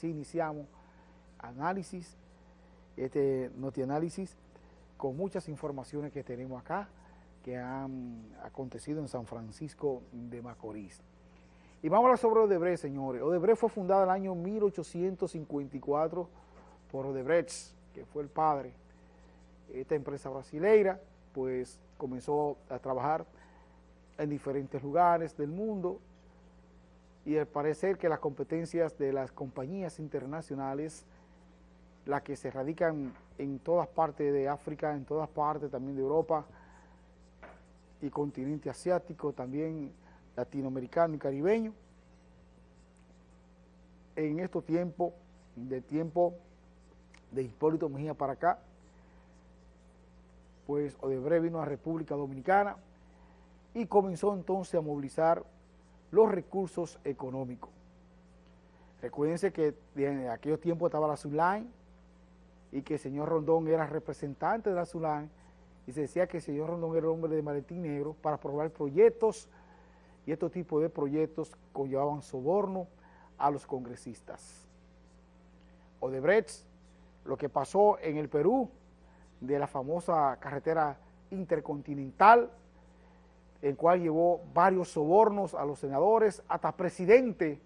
Así iniciamos análisis, este notianálisis, con muchas informaciones que tenemos acá, que han acontecido en San Francisco de Macorís. Y vamos a hablar sobre Odebrecht, señores. Odebrecht fue fundada en el año 1854 por Odebrecht, que fue el padre. Esta empresa brasileira, pues, comenzó a trabajar en diferentes lugares del mundo y al parecer que las competencias de las compañías internacionales, las que se radican en todas partes de África, en todas partes también de Europa y continente asiático, también latinoamericano y caribeño, en estos tiempos, de tiempo de Hipólito Mejía para acá, pues Odebrecht vino a República Dominicana y comenzó entonces a movilizar los recursos económicos. Recuérdense que en aquellos tiempos estaba la Zulán y que el señor Rondón era representante de la Zulán y se decía que el señor Rondón era hombre de maletín negro para aprobar proyectos y estos tipos de proyectos conllevaban soborno a los congresistas. Odebrecht, lo que pasó en el Perú, de la famosa carretera intercontinental, en cual llevó varios sobornos a los senadores, hasta presidente,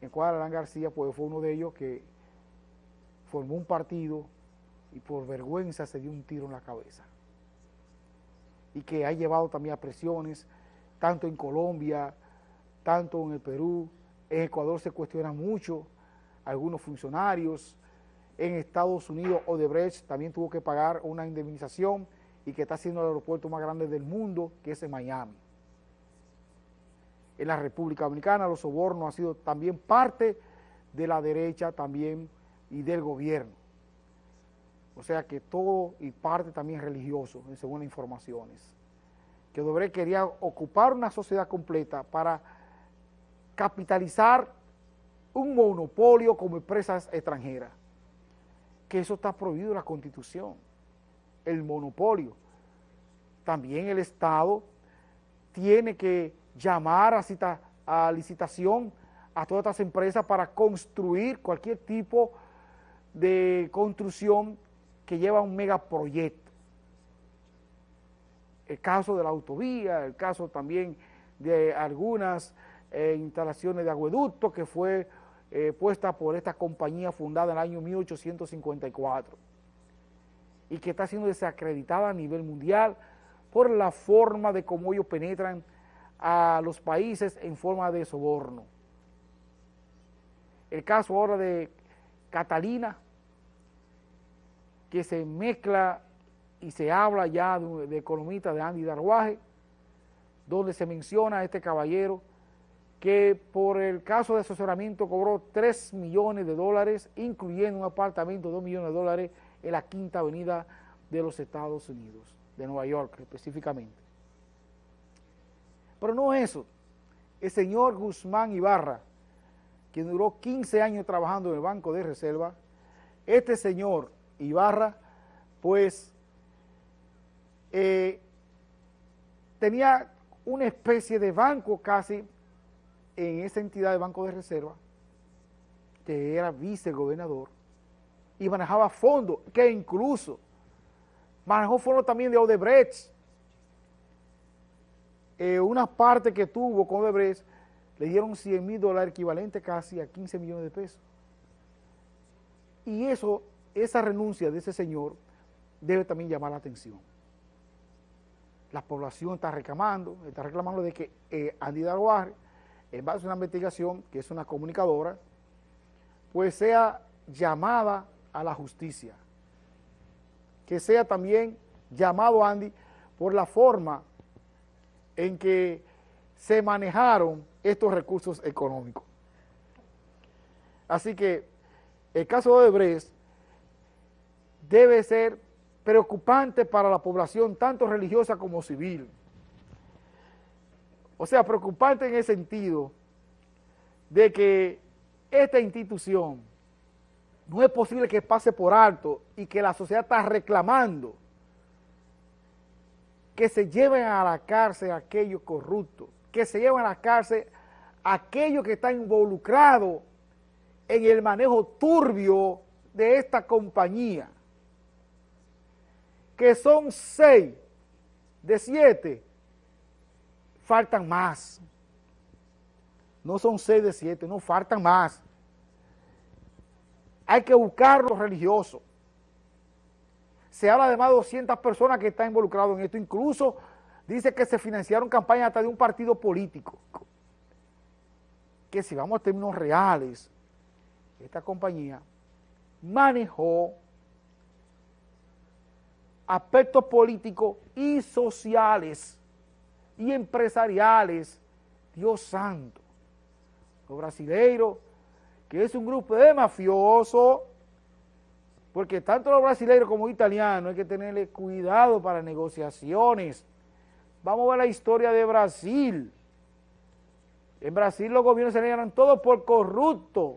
en cual Alan García pues, fue uno de ellos que formó un partido y por vergüenza se dio un tiro en la cabeza. Y que ha llevado también a presiones, tanto en Colombia, tanto en el Perú, en Ecuador se cuestiona mucho, algunos funcionarios, en Estados Unidos Odebrecht también tuvo que pagar una indemnización y que está siendo el aeropuerto más grande del mundo, que es en Miami. En la República Dominicana los sobornos han sido también parte de la derecha también y del gobierno. O sea que todo y parte también religioso, según las informaciones. Que Odebrecht quería ocupar una sociedad completa para capitalizar un monopolio como empresas extranjeras. Que eso está prohibido en la Constitución el monopolio. También el Estado tiene que llamar a, cita, a licitación a todas estas empresas para construir cualquier tipo de construcción que lleva un megaproyecto. El caso de la autovía, el caso también de algunas eh, instalaciones de acueducto que fue eh, puesta por esta compañía fundada en el año 1854 y que está siendo desacreditada a nivel mundial por la forma de cómo ellos penetran a los países en forma de soborno. El caso ahora de Catalina, que se mezcla y se habla ya de, de economista de Andy Darwaje, donde se menciona a este caballero que por el caso de asesoramiento cobró 3 millones de dólares, incluyendo un apartamento de 2 millones de dólares en la quinta avenida de los Estados Unidos, de Nueva York específicamente. Pero no eso, el señor Guzmán Ibarra, quien duró 15 años trabajando en el Banco de Reserva, este señor Ibarra, pues, eh, tenía una especie de banco casi en esa entidad de Banco de Reserva, que era vicegobernador, y manejaba fondos, que incluso manejó fondos también de Odebrecht. Eh, una parte que tuvo con Odebrecht le dieron 100 mil dólares, equivalente casi a 15 millones de pesos. Y eso, esa renuncia de ese señor debe también llamar la atención. La población está reclamando, está reclamando de que eh, Andy Darguarre, en base a una investigación, que es una comunicadora, pues sea llamada a la justicia. Que sea también llamado Andy por la forma en que se manejaron estos recursos económicos. Así que el caso de Odebrecht debe ser preocupante para la población, tanto religiosa como civil. O sea, preocupante en el sentido de que esta institución no es posible que pase por alto y que la sociedad está reclamando que se lleven a la cárcel aquellos corruptos, que se lleven a la cárcel aquellos que están involucrados en el manejo turbio de esta compañía, que son seis de siete, faltan más. No son seis de siete, no faltan más. Hay que buscar los religiosos. Se habla de más de 200 personas que están involucradas en esto. Incluso dice que se financiaron campañas hasta de un partido político. Que si vamos a términos reales, esta compañía manejó aspectos políticos y sociales y empresariales. Dios santo. Los brasileiros, que es un grupo de mafiosos, porque tanto los brasileños como los italianos hay que tenerle cuidado para negociaciones. Vamos a ver la historia de Brasil. En Brasil los gobiernos se eran todos por corruptos